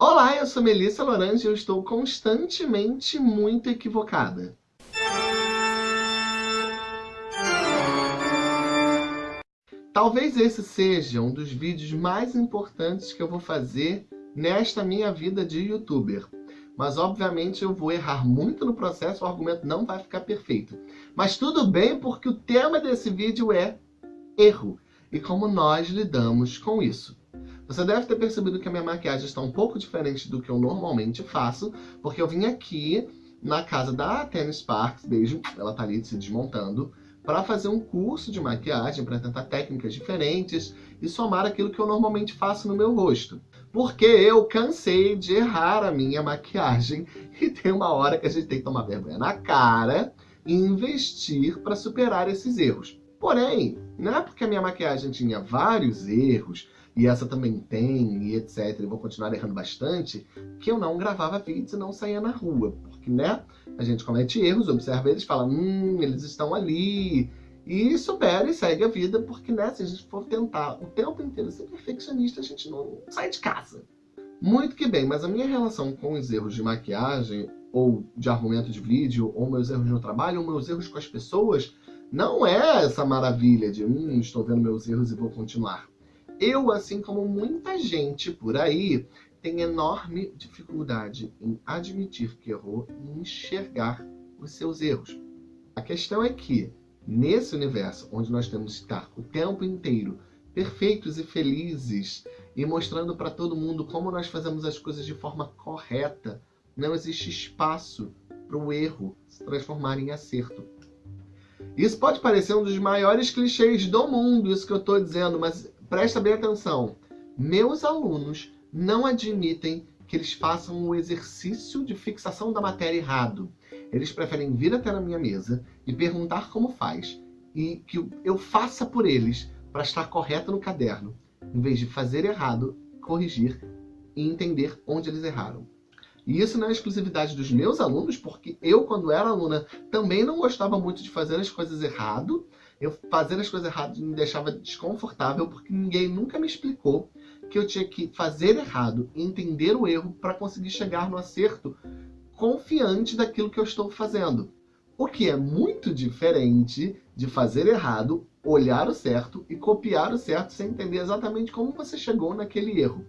Olá, eu sou Melissa Lorange e eu estou constantemente muito equivocada. Talvez esse seja um dos vídeos mais importantes que eu vou fazer nesta minha vida de youtuber. Mas, obviamente, eu vou errar muito no processo, o argumento não vai ficar perfeito. Mas tudo bem, porque o tema desse vídeo é erro. E como nós lidamos com isso. Você deve ter percebido que a minha maquiagem está um pouco diferente do que eu normalmente faço, porque eu vim aqui na casa da Tennis Sparks, beijo, ela tá ali se desmontando, para fazer um curso de maquiagem, para tentar técnicas diferentes e somar aquilo que eu normalmente faço no meu rosto. Porque eu cansei de errar a minha maquiagem e tem uma hora que a gente tem que tomar vergonha na cara e investir para superar esses erros. Porém, não é porque a minha maquiagem tinha vários erros, e essa também tem, e etc, e vou continuar errando bastante, que eu não gravava vídeos e não saía na rua. Porque, né, a gente comete erros, observa eles, fala, hum, eles estão ali, e supera e segue a vida, porque, né, se a gente for tentar o tempo inteiro ser perfeccionista, a gente não sai de casa. Muito que bem, mas a minha relação com os erros de maquiagem, ou de argumento de vídeo, ou meus erros no trabalho, ou meus erros com as pessoas, não é essa maravilha de, hum, estou vendo meus erros e vou continuar. Eu, assim como muita gente por aí, tem enorme dificuldade em admitir que errou e enxergar os seus erros. A questão é que, nesse universo onde nós temos que estar o tempo inteiro perfeitos e felizes e mostrando para todo mundo como nós fazemos as coisas de forma correta, não existe espaço para o erro se transformar em acerto. Isso pode parecer um dos maiores clichês do mundo, isso que eu estou dizendo, mas Presta bem atenção. Meus alunos não admitem que eles façam o exercício de fixação da matéria errado. Eles preferem vir até na minha mesa e perguntar como faz e que eu faça por eles para estar correto no caderno, em vez de fazer errado, corrigir e entender onde eles erraram. E isso não é exclusividade dos meus alunos, porque eu, quando era aluna, também não gostava muito de fazer as coisas errado, eu fazer as coisas erradas me deixava desconfortável porque ninguém nunca me explicou que eu tinha que fazer errado, entender o erro para conseguir chegar no acerto confiante daquilo que eu estou fazendo. O que é muito diferente de fazer errado, olhar o certo e copiar o certo sem entender exatamente como você chegou naquele erro.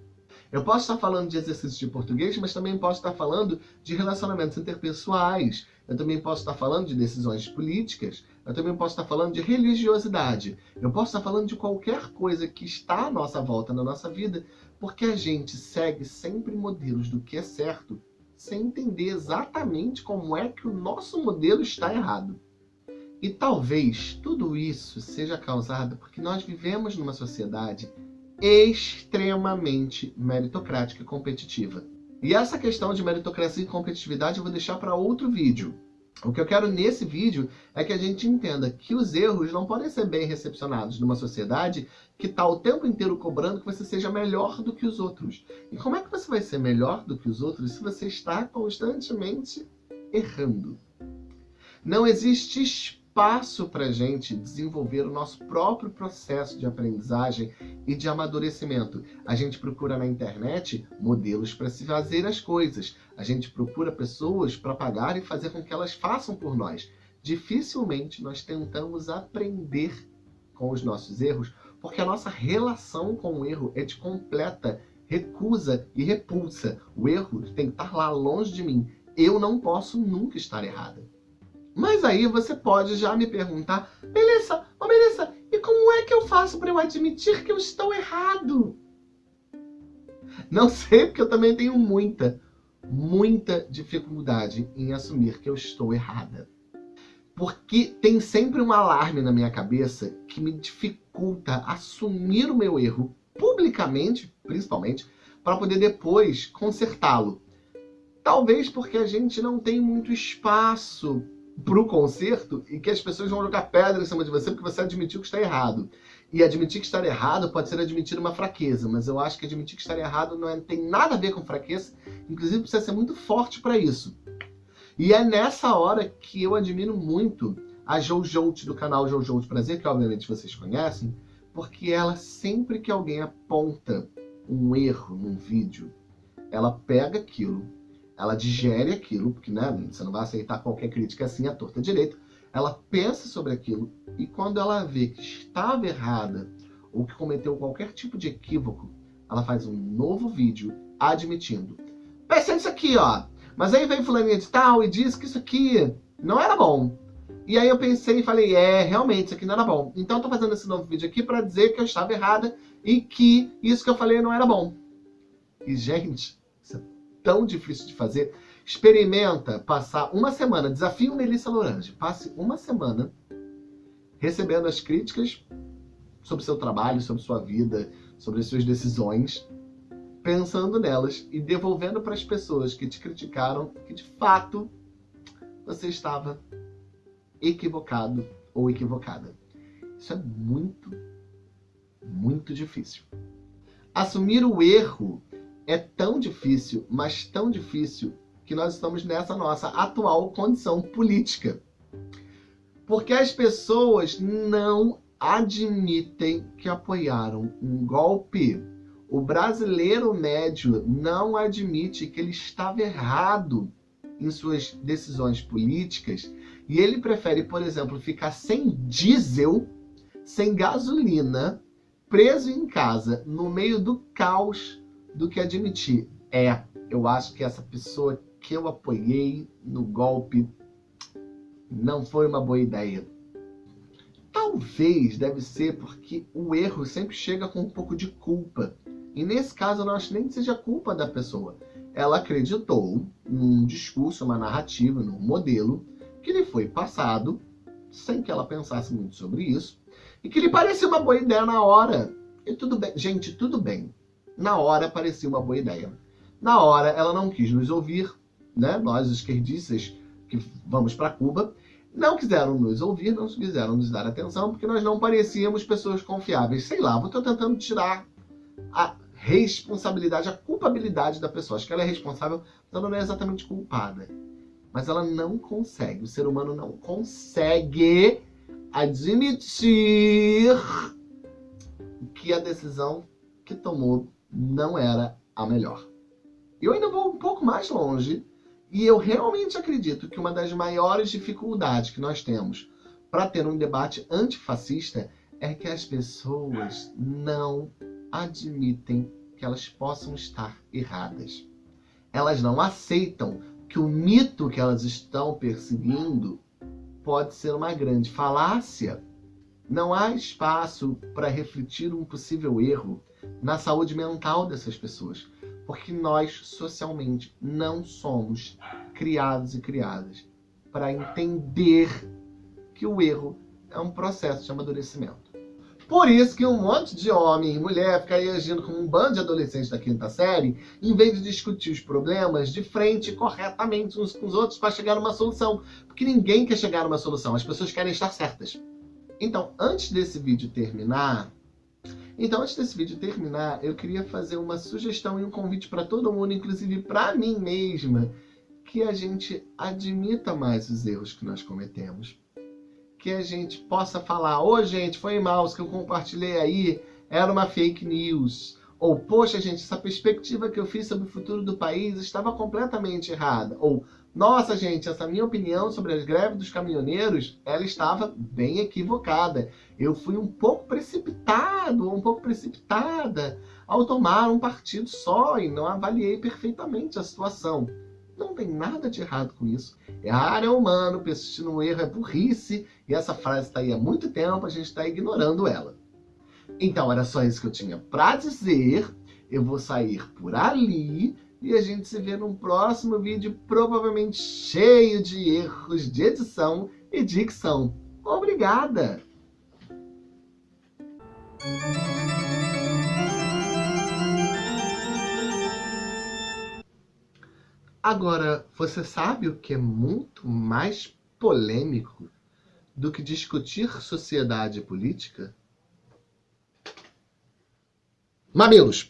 Eu posso estar falando de exercícios de português, mas também posso estar falando de relacionamentos interpessoais. Eu também posso estar falando de decisões políticas. Eu também posso estar falando de religiosidade. Eu posso estar falando de qualquer coisa que está à nossa volta na nossa vida, porque a gente segue sempre modelos do que é certo, sem entender exatamente como é que o nosso modelo está errado. E talvez tudo isso seja causado porque nós vivemos numa sociedade extremamente meritocrática e competitiva. E essa questão de meritocracia e competitividade eu vou deixar para outro vídeo. O que eu quero nesse vídeo é que a gente entenda que os erros não podem ser bem recepcionados numa sociedade que está o tempo inteiro cobrando que você seja melhor do que os outros. E como é que você vai ser melhor do que os outros se você está constantemente errando? Não existe espaço para a gente desenvolver o nosso próprio processo de aprendizagem e de amadurecimento. A gente procura na internet modelos para se fazer as coisas. A gente procura pessoas para pagar e fazer com que elas façam por nós. Dificilmente nós tentamos aprender com os nossos erros, porque a nossa relação com o erro é de completa recusa e repulsa. O erro tem que estar lá longe de mim. Eu não posso nunca estar errada. Mas aí você pode já me perguntar, Melissa, oh Melissa, e como é que eu faço para eu admitir que eu estou errado? Não sei, porque eu também tenho muita, muita dificuldade em assumir que eu estou errada. Porque tem sempre um alarme na minha cabeça que me dificulta assumir o meu erro, publicamente, principalmente, para poder depois consertá-lo. Talvez porque a gente não tem muito espaço pro concerto e que as pessoas vão jogar pedra em cima de você porque você admitiu que está errado. E admitir que está errado pode ser admitir uma fraqueza, mas eu acho que admitir que está errado não é, tem nada a ver com fraqueza, inclusive precisa ser muito forte para isso. E é nessa hora que eu admiro muito a Jojout do canal Jojout Prazer, que obviamente vocês conhecem, porque ela sempre que alguém aponta um erro num vídeo, ela pega aquilo, ela digere aquilo, porque né, você não vai aceitar qualquer crítica assim à torta direita, ela pensa sobre aquilo e quando ela vê que estava errada ou que cometeu qualquer tipo de equívoco, ela faz um novo vídeo admitindo. Pensei nisso aqui, ó. Mas aí veio fulaninha de tal e disse que isso aqui não era bom. E aí eu pensei e falei, é, realmente, isso aqui não era bom. Então eu tô fazendo esse novo vídeo aqui para dizer que eu estava errada e que isso que eu falei não era bom. E, gente, tão difícil de fazer. Experimenta passar uma semana, desafio Melissa Lorange, passe uma semana recebendo as críticas sobre seu trabalho, sobre sua vida, sobre as suas decisões, pensando nelas e devolvendo para as pessoas que te criticaram que de fato você estava equivocado ou equivocada. Isso é muito, muito difícil. Assumir o erro é tão difícil, mas tão difícil, que nós estamos nessa nossa atual condição política. Porque as pessoas não admitem que apoiaram um golpe. O brasileiro médio não admite que ele estava errado em suas decisões políticas e ele prefere, por exemplo, ficar sem diesel, sem gasolina, preso em casa, no meio do caos, do que admitir. É, eu acho que essa pessoa que eu apoiei no golpe não foi uma boa ideia. Talvez deve ser porque o erro sempre chega com um pouco de culpa. E nesse caso eu não acho nem que seja culpa da pessoa. Ela acreditou num discurso, uma narrativa, num modelo que lhe foi passado, sem que ela pensasse muito sobre isso, e que lhe parecia uma boa ideia na hora. E tudo bem, gente, tudo bem. Na hora parecia uma boa ideia. Na hora ela não quis nos ouvir, né? Nós esquerdistas que vamos para Cuba, não quiseram nos ouvir, não quiseram nos dar atenção, porque nós não parecíamos pessoas confiáveis. Sei lá, estou tentando tirar a responsabilidade, a culpabilidade da pessoa. Acho que ela é responsável, mas ela não é exatamente culpada. Mas ela não consegue, o ser humano não consegue admitir que a decisão que tomou não era a melhor. Eu ainda vou um pouco mais longe e eu realmente acredito que uma das maiores dificuldades que nós temos para ter um debate antifascista é que as pessoas não admitem que elas possam estar erradas. Elas não aceitam que o mito que elas estão perseguindo pode ser uma grande falácia. Não há espaço para refletir um possível erro na saúde mental dessas pessoas porque nós socialmente não somos criados e criadas para entender que o erro é um processo de amadurecimento. Por isso que um monte de homem e mulher fica aí agindo como um bando de adolescentes da quinta série, em vez de discutir os problemas de frente corretamente uns com os outros para chegar a uma solução. Porque ninguém quer chegar a uma solução, as pessoas querem estar certas. Então, antes desse vídeo terminar, então, antes desse vídeo terminar, eu queria fazer uma sugestão e um convite para todo mundo, inclusive para mim mesma, que a gente admita mais os erros que nós cometemos. Que a gente possa falar, ô oh, gente, foi mal, o que eu compartilhei aí era uma fake news. Ou, poxa gente, essa perspectiva que eu fiz sobre o futuro do país estava completamente errada. Ou, nossa, gente, essa minha opinião sobre as greves dos caminhoneiros, ela estava bem equivocada. Eu fui um pouco precipitado, um pouco precipitada ao tomar um partido só e não avaliei perfeitamente a situação. Não tem nada de errado com isso. Errar é humano, persistir no erro é burrice, e essa frase está aí há muito tempo, a gente está ignorando ela. Então, era só isso que eu tinha para dizer. Eu vou sair por ali e a gente se vê num próximo vídeo, provavelmente cheio de erros de edição e dicção. Obrigada! Agora, você sabe o que é muito mais polêmico do que discutir sociedade e política? Mamilos!